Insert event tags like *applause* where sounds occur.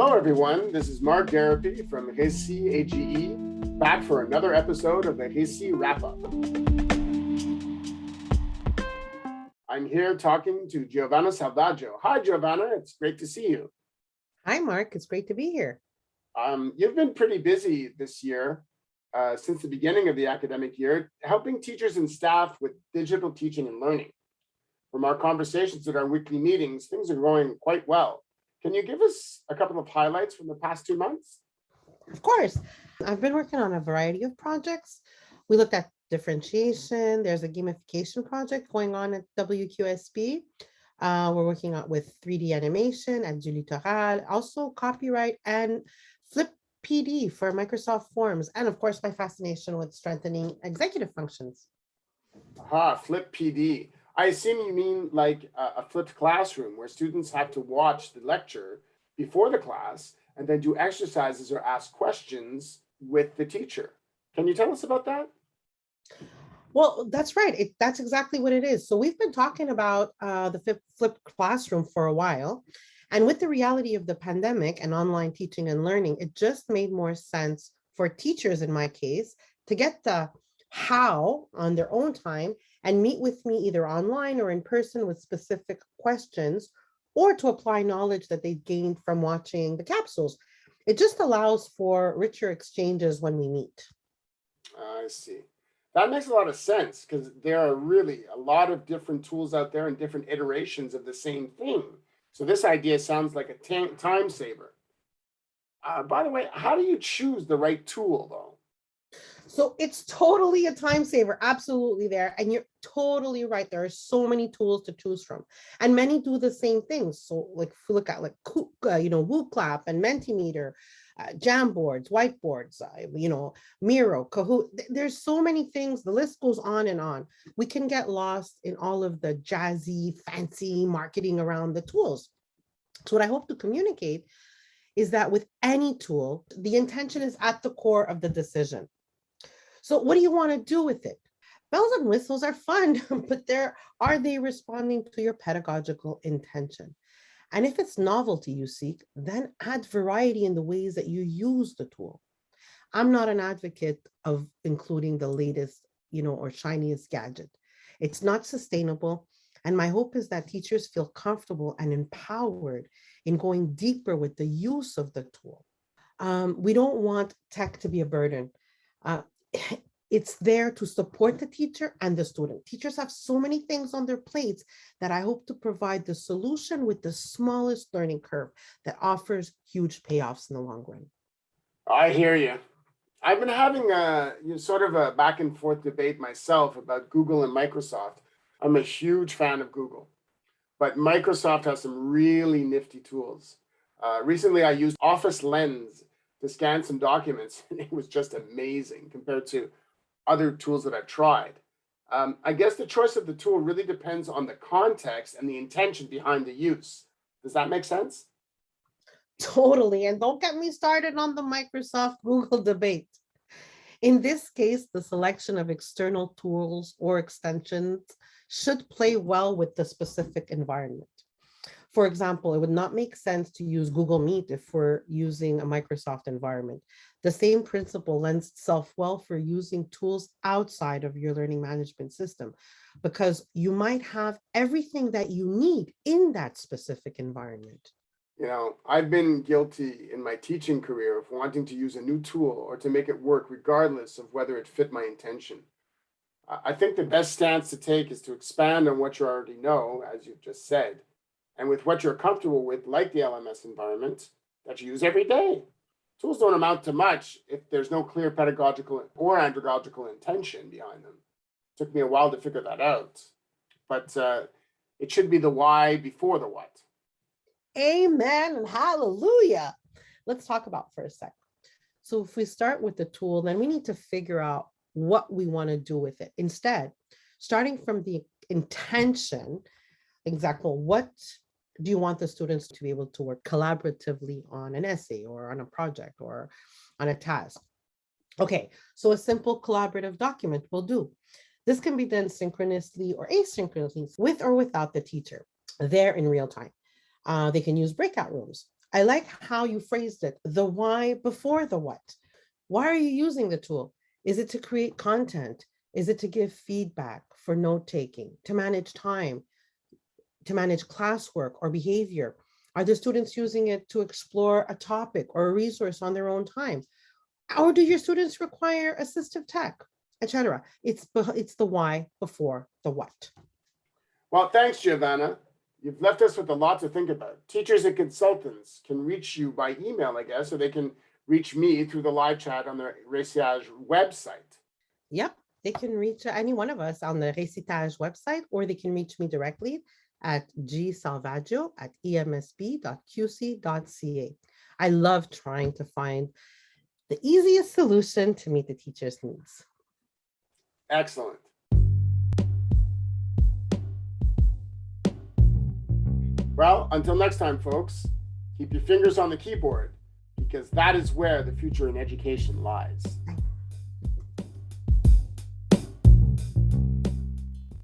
Hello, everyone. This is Mark Garapi from Récit AGE, back for another episode of the Récit Wrap Up. I'm here talking to Giovanna Salvaggio. Hi, Giovanna. It's great to see you. Hi, Mark. It's great to be here. Um, you've been pretty busy this year, uh, since the beginning of the academic year, helping teachers and staff with digital teaching and learning. From our conversations at our weekly meetings, things are going quite well. Can you give us a couple of highlights from the past two months? Of course. I've been working on a variety of projects. We looked at differentiation. There's a gamification project going on at WQSB. Uh, we're working on with 3D animation at Julie Littoral, also copyright and Flip PD for Microsoft Forms, and of course, my fascination with strengthening executive functions. Aha, Flip PD. I assume you mean like a, a flipped classroom where students have to watch the lecture before the class and then do exercises or ask questions with the teacher. Can you tell us about that? Well, that's right. It, that's exactly what it is. So we've been talking about uh, the flipped classroom for a while. And with the reality of the pandemic and online teaching and learning, it just made more sense for teachers in my case to get the how on their own time and meet with me either online or in person with specific questions or to apply knowledge that they gained from watching the capsules. It just allows for richer exchanges when we meet. I see. That makes a lot of sense because there are really a lot of different tools out there and different iterations of the same thing. So this idea sounds like a time saver. Uh, by the way, how do you choose the right tool though? So it's totally a time saver, absolutely there. And you're totally right. There are so many tools to choose from and many do the same things. So like if look at like, you know, WooClap and Mentimeter, uh, Jamboards, whiteboards, uh, you know, Miro, Kahoot. There's so many things. The list goes on and on. We can get lost in all of the jazzy, fancy marketing around the tools. So what I hope to communicate is that with any tool, the intention is at the core of the decision. So what do you want to do with it? Bells and whistles are fun, *laughs* but there are they responding to your pedagogical intention? And if it's novelty you seek, then add variety in the ways that you use the tool. I'm not an advocate of including the latest, you know, or shiniest gadget. It's not sustainable. And my hope is that teachers feel comfortable and empowered in going deeper with the use of the tool. Um, we don't want tech to be a burden. Uh, *sighs* it's there to support the teacher and the student. Teachers have so many things on their plates that I hope to provide the solution with the smallest learning curve that offers huge payoffs in the long run. I hear you. I've been having a you know, sort of a back and forth debate myself about Google and Microsoft. I'm a huge fan of Google, but Microsoft has some really nifty tools. Uh, recently, I used Office Lens to scan some documents *laughs* it was just amazing compared to other tools that I've tried. Um, I guess the choice of the tool really depends on the context and the intention behind the use. Does that make sense? Totally. And don't get me started on the Microsoft *laughs* Google debate. In this case, the selection of external tools or extensions should play well with the specific environment. For example, it would not make sense to use Google Meet if we're using a Microsoft environment. The same principle lends itself well for using tools outside of your learning management system, because you might have everything that you need in that specific environment. You know, I've been guilty in my teaching career of wanting to use a new tool or to make it work regardless of whether it fit my intention. I think the best stance to take is to expand on what you already know, as you've just said, and with what you're comfortable with, like the LMS environment that you use every day. Tools don't amount to much if there's no clear pedagogical or andragogical intention behind them. It took me a while to figure that out, but uh, it should be the why before the what. Amen and hallelujah. Let's talk about for a sec. So if we start with the tool, then we need to figure out what we want to do with it. Instead, starting from the intention, example, what do you want the students to be able to work collaboratively on an essay or on a project or on a task? Okay, so a simple collaborative document will do. This can be done synchronously or asynchronously with or without the teacher there in real time. Uh, they can use breakout rooms. I like how you phrased it, the why before the what. Why are you using the tool? Is it to create content? Is it to give feedback for note taking, to manage time, to manage classwork or behavior? Are the students using it to explore a topic or a resource on their own time? Or do your students require assistive tech, etc.? It's, it's the why before the what. Well, thanks, Giovanna. You've left us with a lot to think about. Teachers and consultants can reach you by email, I guess, or they can reach me through the live chat on the Récit AGE website. Yep, they can reach any one of us on the Récit AGE website, or they can reach me directly at gsalvaggio at emsb.qc.ca. I love trying to find the easiest solution to meet the teacher's needs. Excellent. Well, until next time, folks, keep your fingers on the keyboard because that is where the future in education lies.